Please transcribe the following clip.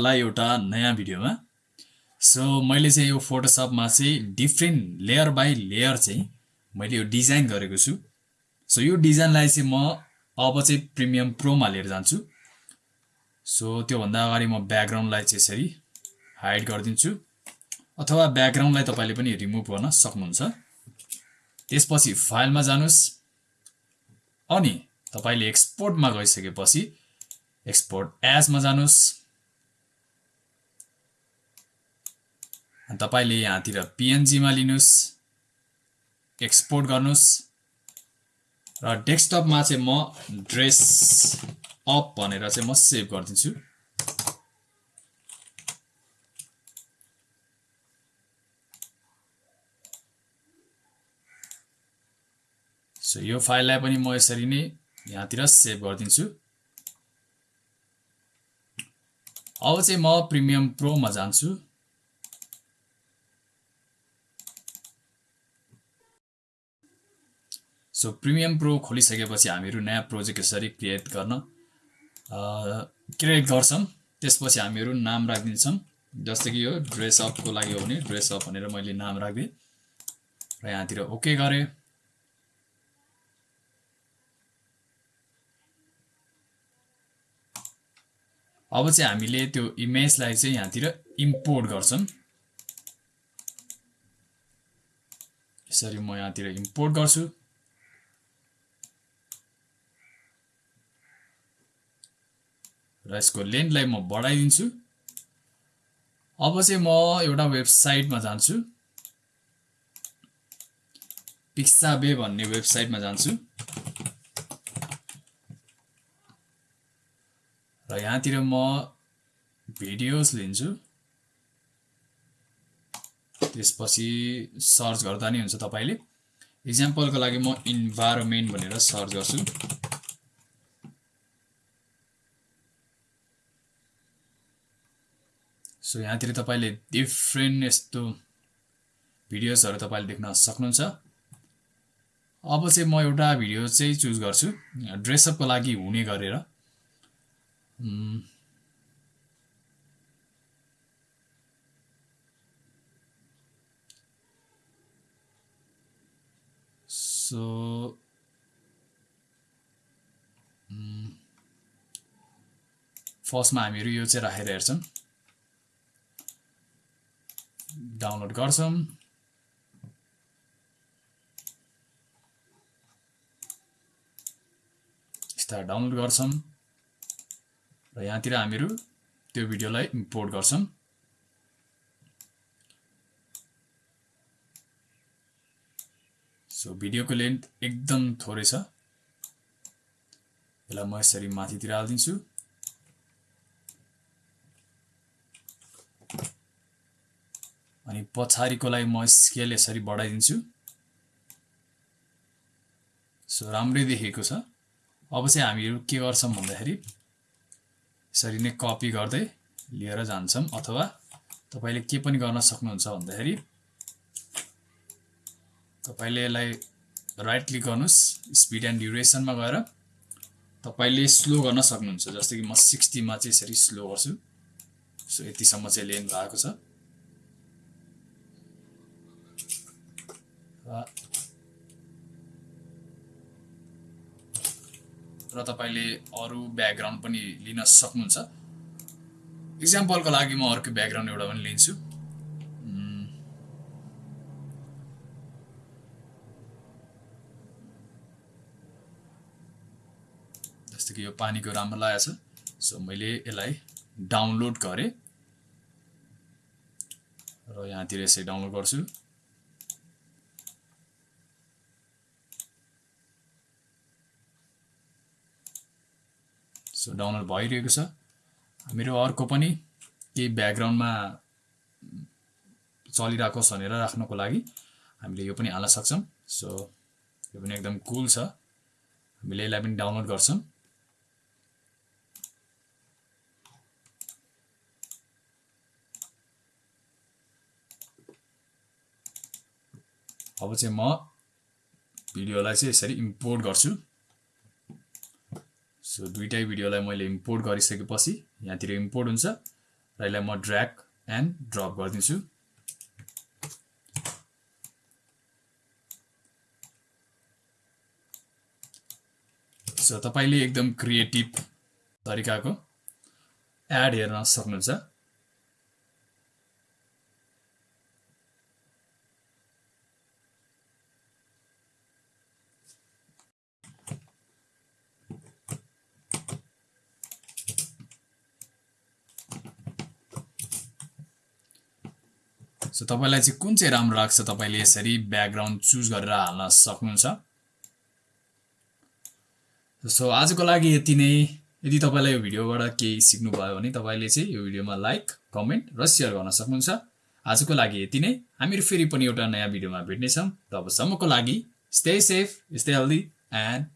लाई एउटा नयाँ भिडियोमा सो मैले चाहिँ यो फोटोसपमा चाहिँ डिफ्रेन्ट लेयर बाई लेयर चाहिँ मैले यो डिजाइन गरेको छु। सो यो डिजाइनलाई चाहिँ म अब चाहिँ प्रिमियम प्रोमा लिएर जान्छु। सो त्योभन्दा अगाडि म ब्याकग्राउन्डलाई चाहिँ यसरी हाइड गरिदिन्छु। अथवा ब्याकग्राउन्डलाई तपाईँले पनि रिमुभ गर्न सक्नुहुन्छ। त्यसपछि फाइलमा जानुहोस्। अनि तपाईँले एक्सपोर्टमा गइसकेपछि एक्सपोर्ट एजमा जानुहोस्। तपाईँले यहाँतिर पिएनजीमा लिनुहोस् एक्सपोर्ट गर्नुहोस् र डेस्कटपमा चाहिँ म ड्रेस अप भनेर चाहिँ म सेभ गरिदिन्छु। सो यो फाइललाई पनि म यसरी नै यहाँतिर सेभ गरिदिन्छु। अब चाहिँ म प्रिमियम प्रोमा जान्छु। सो प्रिमियम प्रो खोलिसकेपछि हामीहरू नयाँ प्रोजेक्ट यसरी क्रिएट गर्न क्रिएट गर्छौँ। त्यसपछि हामीहरू नाम राखिदिन्छौँ। जस्तै कि यो ड्रेस अपको लागि हो भने ड्रेस अप भनेर मैले नाम राखिदिएँ। र यहाँतिर ओके गरेँ। अब चाहिँ हामीले त्यो इमेजलाई चाहिँ यहाँतिर इम्पोर्ट गर्छौँ। यसरी म यहाँतिर इम्पोर्ट गर्छु। र यसको लेन्थलाई म बढाइदिन्छु। अब चाहिँ म एउटा वेबसाइटमा जान्छु। पिक्साबे भन्ने वेबसाइटमा जान्छु। र यहाँतिर म भिडियोज लिन्छु। त्यसपछि सर्च गर्दा नि हुन्छ तपाईँले। इक्जाम्पलको लागि म इन्भाइरोमेन्ट भनेर सर्च गर्छु। सो यहाँतिर तपाईँले डिफ्रेन्ट यस्तो भिडियोजहरू तपाईँले देख्न सक्नुहुन्छ। अब चाहिँ म एउटा भिडियो चाहिँ चुज गर्छु। ड्रेसअपको लागि हुने गरेर। सो फर्स्टमा हामीहरू यो चाहिँ राखेर हेर्छौँ। डाउनलोड गर्छौँ। स्टार डाउनलोड गर्छौँ। र यहाँतिर हामीहरू त्यो भिडियोलाई इम्पोर्ट गर्छौँ। सो भिडियोको लेन्थ एकदम थोरै छ। यसलाई म यसरी माथितिर हालिदिन्छु। अनि पछाडिकोलाई म स्केल यसरी बढाइदिन्छु। सो राम्रै देखेको छ। अब चाहिँ हामीहरू के गर्छौँ भन्दाखेरि यसरी नै कपी गर्दै लिएर जान्छौँ अथवा तपाईँले के पनि गर्न सक्नुहुन्छ भन्दाखेरि तपाईँले यसलाई राइट क्लिक गर्नुहोस् स्पिड एन्ड ड्युरेसनमा गएर तपाईँले स्लो गर्न सक्नुहुन्छ। जस्तै कि म सिक्सटीमा चाहिँ यसरी स्लो गर्छु। सो यतिसम्म चाहिँ लेन भएको छ। र तपाईँले अरू ब्याकग्राउन्ड पनि लिन सक्नुहुन्छ। इक्जाम्पलको लागि म अर्को ब्याकग्राउन्ड एउटा पनि लिन्छु। जस्तो कि यो पानीको राम्रो लागेको छ। सो मैले यसलाई डाउनलोड गरेँ। र यहाँतिर यसरी डाउनलोड गर्छु। सो डाउनलोड भइरहेको छ। हामीहरू अर्को पनि केही ब्याकग्राउन्डमा चलिरहेको भनेर राख्नको लागि हामीले यो पनि हाल्न सक्छौँ। सो यो पनि एकदम कुल छ। हामीले यसलाई पनि डाउनलोड गर्छौँ। अब चाहिँ म भिडियोलाई चाहिँ यसरी इम्पोर्ट गर्छु। सो दुइटै भिडियोलाई मैले इम्पोर्ट गरिसकेपछि यहाँतिर इम्पोर्ट हुन्छ र यसलाई म ड्र्याग एन्ड ड्रप गरिदिन्छु। सो तपाईँले एकदम क्रिएटिभ तरिकाको एड हेर्न सक्नुहुन्छ। सो तपाईँलाई चाहिँ कुन चाहिँ राम्रो लाग्छ तपाईँले यसरी ब्याकग्राउन्ड चुज गरेर हाल्न सक्नुहुन्छ? सो आजको लागि यति नै। यदि तपाईँलाई यो भिडियोबाट केही सिक्नुभयो भने तपाईँले चाहिँ यो भिडियोमा लाइक कमेन्ट र सेयर गर्न सक्नुहुन्छ। आजको लागि यति नै। हामीहरू फेरि पनि एउटा नयाँ भिडियोमा भेट्नेछौँ। तबसम्मको लागि stay safe stay healthy and